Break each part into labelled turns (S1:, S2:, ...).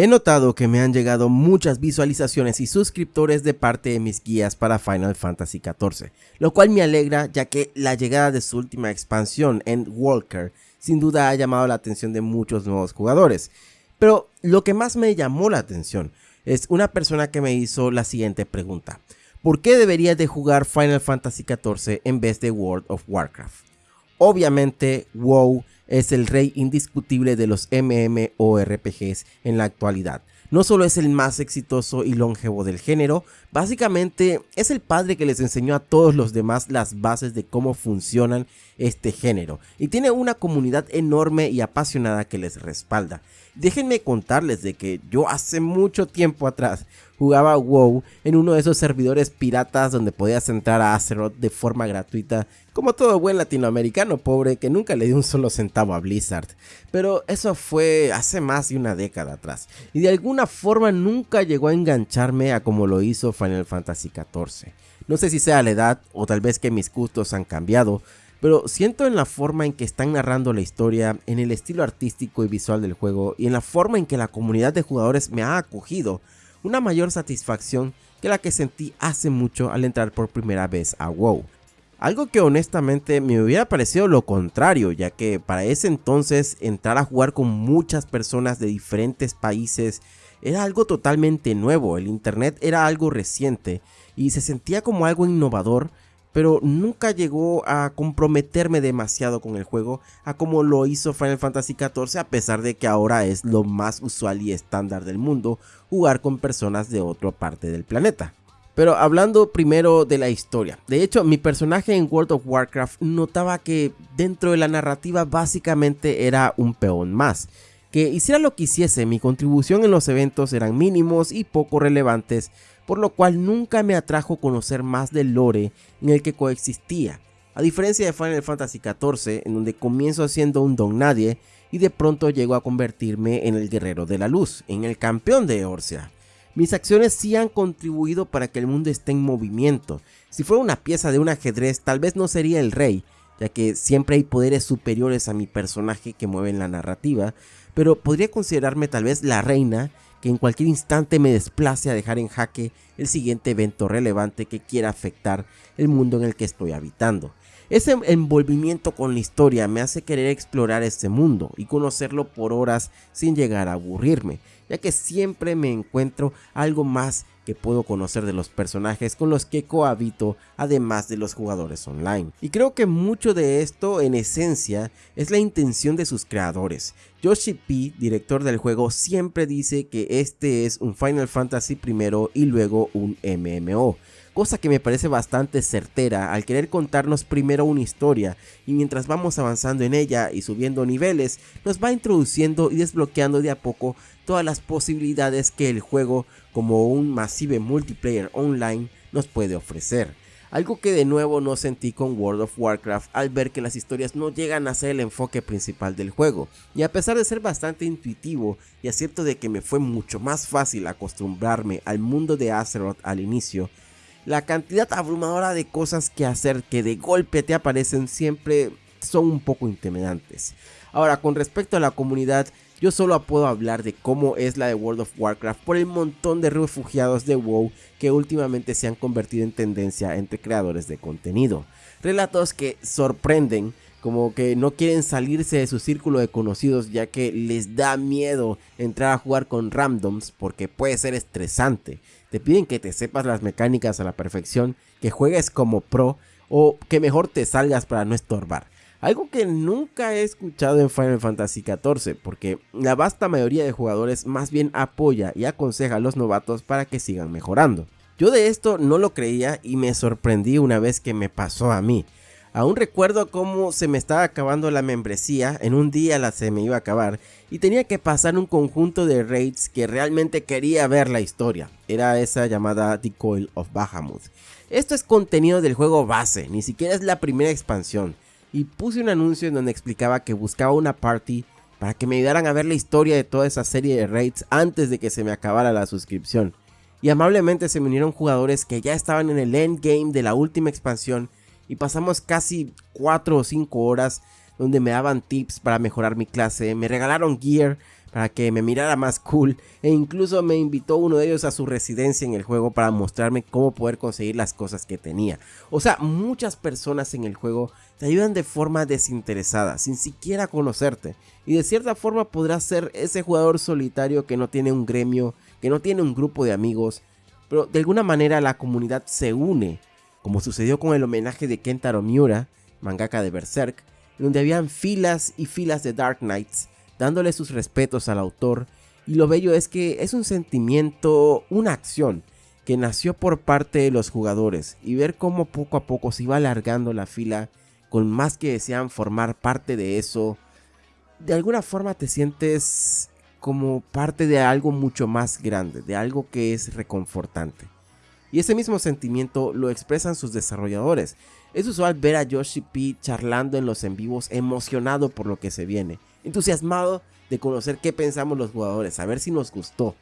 S1: He notado que me han llegado muchas visualizaciones y suscriptores de parte de mis guías para Final Fantasy XIV, lo cual me alegra ya que la llegada de su última expansión, en Walker, sin duda ha llamado la atención de muchos nuevos jugadores. Pero lo que más me llamó la atención es una persona que me hizo la siguiente pregunta. ¿Por qué deberías de jugar Final Fantasy XIV en vez de World of Warcraft? Obviamente, WoW es el rey indiscutible de los MMORPGs en la actualidad. No solo es el más exitoso y longevo del género, básicamente es el padre que les enseñó a todos los demás las bases de cómo funcionan este género y tiene una comunidad enorme y apasionada que les respalda. Déjenme contarles de que yo hace mucho tiempo atrás jugaba WoW en uno de esos servidores piratas donde podías entrar a Azeroth de forma gratuita, como todo buen latinoamericano pobre que nunca le dio un solo centavo a Blizzard. Pero eso fue hace más de una década atrás, y de alguna forma nunca llegó a engancharme a como lo hizo Final Fantasy XIV. No sé si sea la edad o tal vez que mis gustos han cambiado, pero siento en la forma en que están narrando la historia, en el estilo artístico y visual del juego y en la forma en que la comunidad de jugadores me ha acogido, una mayor satisfacción que la que sentí hace mucho al entrar por primera vez a WoW. Algo que honestamente me hubiera parecido lo contrario, ya que para ese entonces entrar a jugar con muchas personas de diferentes países era algo totalmente nuevo, el internet era algo reciente y se sentía como algo innovador pero nunca llegó a comprometerme demasiado con el juego a como lo hizo Final Fantasy XIV a pesar de que ahora es lo más usual y estándar del mundo jugar con personas de otra parte del planeta. Pero hablando primero de la historia, de hecho mi personaje en World of Warcraft notaba que dentro de la narrativa básicamente era un peón más, que hiciera lo que hiciese, mi contribución en los eventos eran mínimos y poco relevantes por lo cual nunca me atrajo conocer más del lore en el que coexistía. A diferencia de Final Fantasy XIV, en donde comienzo siendo un don nadie y de pronto llego a convertirme en el guerrero de la luz, en el campeón de Eorzea. Mis acciones sí han contribuido para que el mundo esté en movimiento. Si fuera una pieza de un ajedrez, tal vez no sería el rey, ya que siempre hay poderes superiores a mi personaje que mueven la narrativa, pero podría considerarme tal vez la reina que en cualquier instante me desplace a dejar en jaque el siguiente evento relevante que quiera afectar el mundo en el que estoy habitando. Ese envolvimiento con la historia me hace querer explorar este mundo y conocerlo por horas sin llegar a aburrirme, ya que siempre me encuentro algo más que puedo conocer de los personajes con los que cohabito además de los jugadores online. Y creo que mucho de esto en esencia es la intención de sus creadores. Yoshi P, director del juego, siempre dice que este es un Final Fantasy primero y luego un MMO cosa que me parece bastante certera al querer contarnos primero una historia y mientras vamos avanzando en ella y subiendo niveles nos va introduciendo y desbloqueando de a poco todas las posibilidades que el juego como un masive multiplayer online nos puede ofrecer. Algo que de nuevo no sentí con World of Warcraft al ver que las historias no llegan a ser el enfoque principal del juego. Y a pesar de ser bastante intuitivo y acierto de que me fue mucho más fácil acostumbrarme al mundo de Azeroth al inicio, la cantidad abrumadora de cosas que hacer que de golpe te aparecen siempre son un poco intimidantes. Ahora, con respecto a la comunidad, yo solo puedo hablar de cómo es la de World of Warcraft por el montón de refugiados de WoW que últimamente se han convertido en tendencia entre creadores de contenido. Relatos que sorprenden, como que no quieren salirse de su círculo de conocidos ya que les da miedo entrar a jugar con randoms porque puede ser estresante te piden que te sepas las mecánicas a la perfección, que juegues como pro o que mejor te salgas para no estorbar. Algo que nunca he escuchado en Final Fantasy XIV, porque la vasta mayoría de jugadores más bien apoya y aconseja a los novatos para que sigan mejorando. Yo de esto no lo creía y me sorprendí una vez que me pasó a mí. Aún recuerdo cómo se me estaba acabando la membresía, en un día la se me iba a acabar y tenía que pasar un conjunto de raids que realmente quería ver la historia. Era esa llamada The Coil of Bahamut. Esto es contenido del juego base, ni siquiera es la primera expansión. Y puse un anuncio en donde explicaba que buscaba una party para que me ayudaran a ver la historia de toda esa serie de raids antes de que se me acabara la suscripción. Y amablemente se me unieron jugadores que ya estaban en el endgame de la última expansión y pasamos casi 4 o 5 horas donde me daban tips para mejorar mi clase, me regalaron gear, para que me mirara más cool e incluso me invitó uno de ellos a su residencia en el juego para mostrarme cómo poder conseguir las cosas que tenía. O sea, muchas personas en el juego te ayudan de forma desinteresada, sin siquiera conocerte. Y de cierta forma podrás ser ese jugador solitario que no tiene un gremio, que no tiene un grupo de amigos, pero de alguna manera la comunidad se une, como sucedió con el homenaje de Kentaro Miura, mangaka de Berserk, donde habían filas y filas de Dark Knights dándole sus respetos al autor, y lo bello es que es un sentimiento, una acción, que nació por parte de los jugadores, y ver cómo poco a poco se iba alargando la fila con más que desean formar parte de eso, de alguna forma te sientes como parte de algo mucho más grande, de algo que es reconfortante. Y ese mismo sentimiento lo expresan sus desarrolladores. Es usual ver a Yoshi P charlando en los en vivos emocionado por lo que se viene, entusiasmado de conocer qué pensamos los jugadores, saber si nos gustó,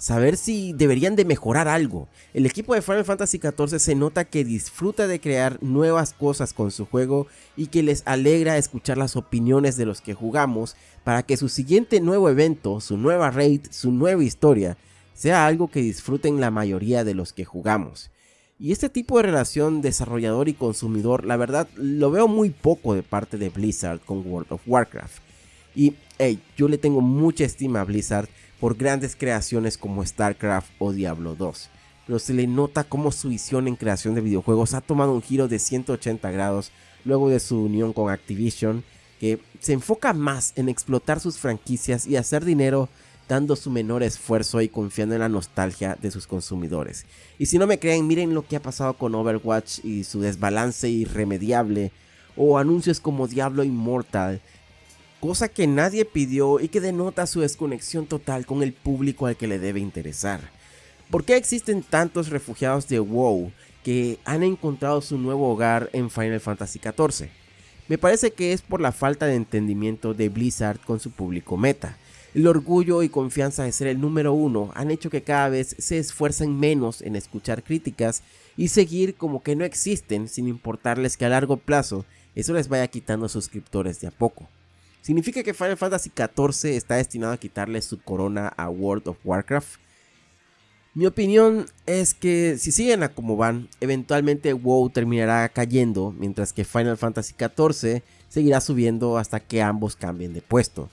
S1: saber si deberían de mejorar algo. El equipo de Final Fantasy XIV se nota que disfruta de crear nuevas cosas con su juego y que les alegra escuchar las opiniones de los que jugamos para que su siguiente nuevo evento, su nueva raid, su nueva historia, sea algo que disfruten la mayoría de los que jugamos. Y este tipo de relación desarrollador y consumidor, la verdad, lo veo muy poco de parte de Blizzard con World of Warcraft. Y, hey, yo le tengo mucha estima a Blizzard por grandes creaciones como StarCraft o Diablo 2. Pero se le nota como su visión en creación de videojuegos ha tomado un giro de 180 grados luego de su unión con Activision, que se enfoca más en explotar sus franquicias y hacer dinero dando su menor esfuerzo y confiando en la nostalgia de sus consumidores. Y si no me creen, miren lo que ha pasado con Overwatch y su desbalance irremediable, o anuncios como Diablo Immortal, cosa que nadie pidió y que denota su desconexión total con el público al que le debe interesar. ¿Por qué existen tantos refugiados de WoW que han encontrado su nuevo hogar en Final Fantasy XIV? Me parece que es por la falta de entendimiento de Blizzard con su público meta. El orgullo y confianza de ser el número uno han hecho que cada vez se esfuercen menos en escuchar críticas y seguir como que no existen sin importarles que a largo plazo eso les vaya quitando suscriptores de a poco. ¿Significa que Final Fantasy XIV está destinado a quitarle su corona a World of Warcraft? Mi opinión es que si siguen a como van, eventualmente WoW terminará cayendo, mientras que Final Fantasy XIV seguirá subiendo hasta que ambos cambien de puesto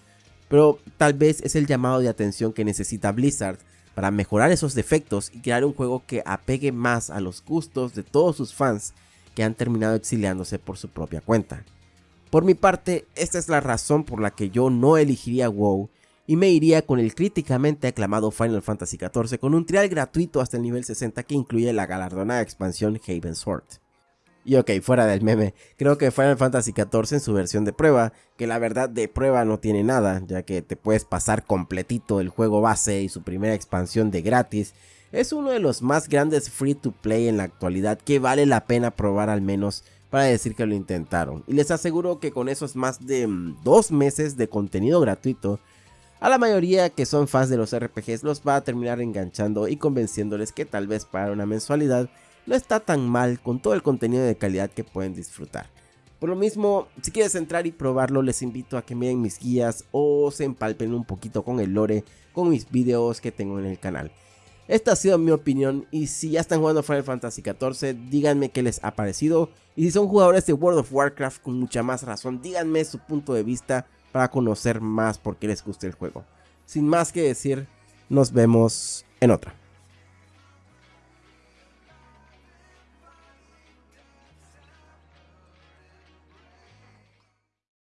S1: pero tal vez es el llamado de atención que necesita Blizzard para mejorar esos defectos y crear un juego que apegue más a los gustos de todos sus fans que han terminado exiliándose por su propia cuenta. Por mi parte, esta es la razón por la que yo no elegiría WoW y me iría con el críticamente aclamado Final Fantasy XIV con un trial gratuito hasta el nivel 60 que incluye la galardonada expansión Haven Sword. Y ok, fuera del meme, creo que Final Fantasy XIV en su versión de prueba, que la verdad de prueba no tiene nada, ya que te puedes pasar completito el juego base y su primera expansión de gratis, es uno de los más grandes free to play en la actualidad que vale la pena probar al menos para decir que lo intentaron. Y les aseguro que con esos más de mm, dos meses de contenido gratuito, a la mayoría que son fans de los RPGs los va a terminar enganchando y convenciéndoles que tal vez para una mensualidad no está tan mal con todo el contenido de calidad que pueden disfrutar. Por lo mismo, si quieres entrar y probarlo, les invito a que miren mis guías o se empalpen un poquito con el lore, con mis videos que tengo en el canal. Esta ha sido mi opinión y si ya están jugando Final Fantasy XIV, díganme qué les ha parecido. Y si son jugadores de World of Warcraft con mucha más razón, díganme su punto de vista para conocer más por qué les gusta el juego. Sin más que decir, nos vemos en otra.